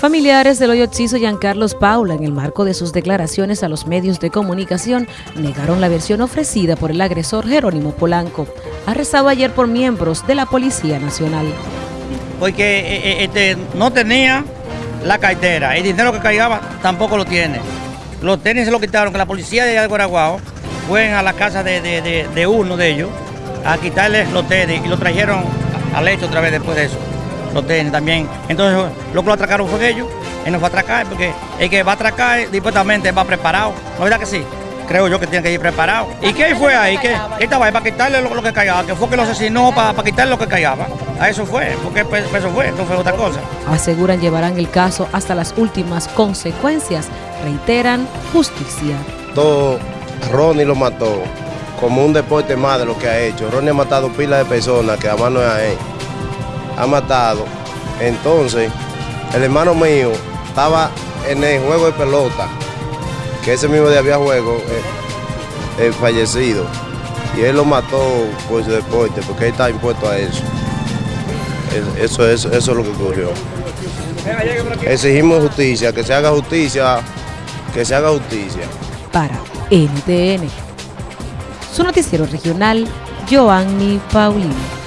Familiares del hoyo Chizo Giancarlos Paula, en el marco de sus declaraciones a los medios de comunicación, negaron la versión ofrecida por el agresor Jerónimo Polanco, arrestado ayer por miembros de la Policía Nacional. Porque eh, eh, este, no tenía la cartera, el dinero que cargaba tampoco lo tiene. Los tenis se lo quitaron, que la policía de de Guaraguao fue a la casa de, uno de ellos a quitarle los tenis y lo trajeron al hecho otra vez después de eso los tenis también. Entonces, lo que lo atracaron fue ellos. Él no fue a atracar porque el que va a atracar dispuestamente va preparado. ¿No es verdad que sí? Creo yo que tiene que ir preparado. ¿Y qué fue ahí? ¿Qué? estaba ahí para quitarle lo, que callaba, que fue que lo asesinó para, para quitarle lo que callaba. A eso fue, porque pues, eso fue, no fue otra cosa. Aseguran llevarán el caso hasta las últimas consecuencias. Reiteran justicia. Todo Ronnie lo mató como un deporte más de lo que ha hecho. Ronnie ha matado pila de personas que además no es a él ha matado. Entonces, el hermano mío estaba en el juego de pelota, que ese mismo día había juego, eh, fallecido. Y él lo mató por su deporte, porque él está impuesto a eso. Eso, eso, eso es lo que ocurrió. Exigimos justicia, que se haga justicia, que se haga justicia. Para NTN, su noticiero regional, Joanny Paulino.